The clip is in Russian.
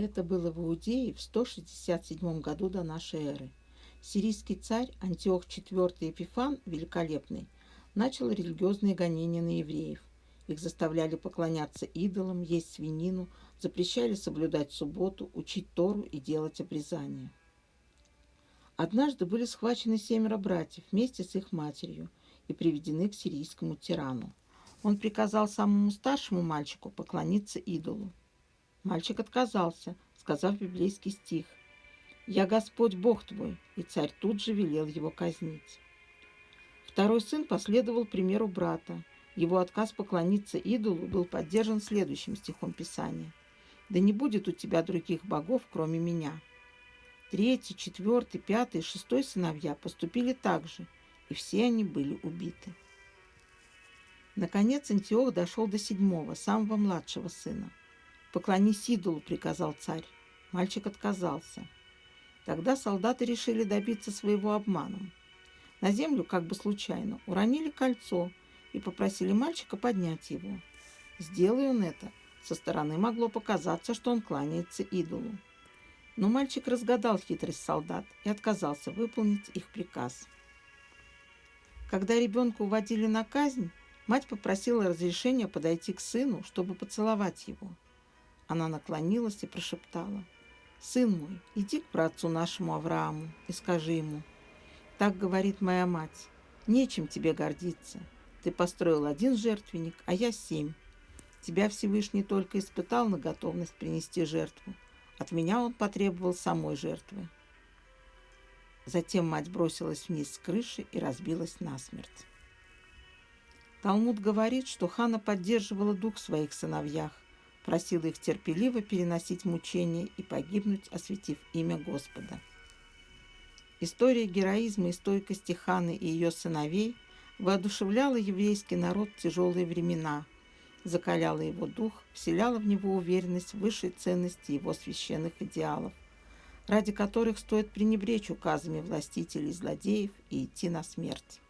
Это было в Иудее в 167 году до нашей эры. Сирийский царь Антиох IV Епифан Великолепный начал религиозные гонения на евреев. Их заставляли поклоняться идолам, есть свинину, запрещали соблюдать субботу, учить Тору и делать обрезания. Однажды были схвачены семеро братьев вместе с их матерью и приведены к сирийскому тирану. Он приказал самому старшему мальчику поклониться идолу. Мальчик отказался, сказав библейский стих «Я Господь Бог твой», и царь тут же велел его казнить. Второй сын последовал примеру брата. Его отказ поклониться идолу был поддержан следующим стихом Писания. «Да не будет у тебя других богов, кроме меня». Третий, четвертый, пятый, шестой сыновья поступили так же, и все они были убиты. Наконец Антиох дошел до седьмого, самого младшего сына. «Поклонись идолу», — приказал царь. Мальчик отказался. Тогда солдаты решили добиться своего обманом. На землю, как бы случайно, уронили кольцо и попросили мальчика поднять его. Сделай он это, со стороны могло показаться, что он кланяется идолу. Но мальчик разгадал хитрость солдат и отказался выполнить их приказ. Когда ребенка уводили на казнь, мать попросила разрешения подойти к сыну, чтобы поцеловать его. Она наклонилась и прошептала, «Сын мой, иди к братцу нашему Аврааму и скажи ему, так говорит моя мать, нечем тебе гордиться. Ты построил один жертвенник, а я семь. Тебя Всевышний только испытал на готовность принести жертву, от меня он потребовал самой жертвы. Затем мать бросилась вниз с крыши и разбилась насмерть. Талмуд говорит, что Хана поддерживала дух в своих сыновьях, просила их терпеливо переносить мучения и погибнуть, осветив имя Господа. История героизма и стойкости Ханы и ее сыновей воодушевляла еврейский народ в тяжелые времена – закаляла его дух, вселяла в него уверенность в высшей ценности его священных идеалов, ради которых стоит пренебречь указами властителей злодеев и идти на смерть.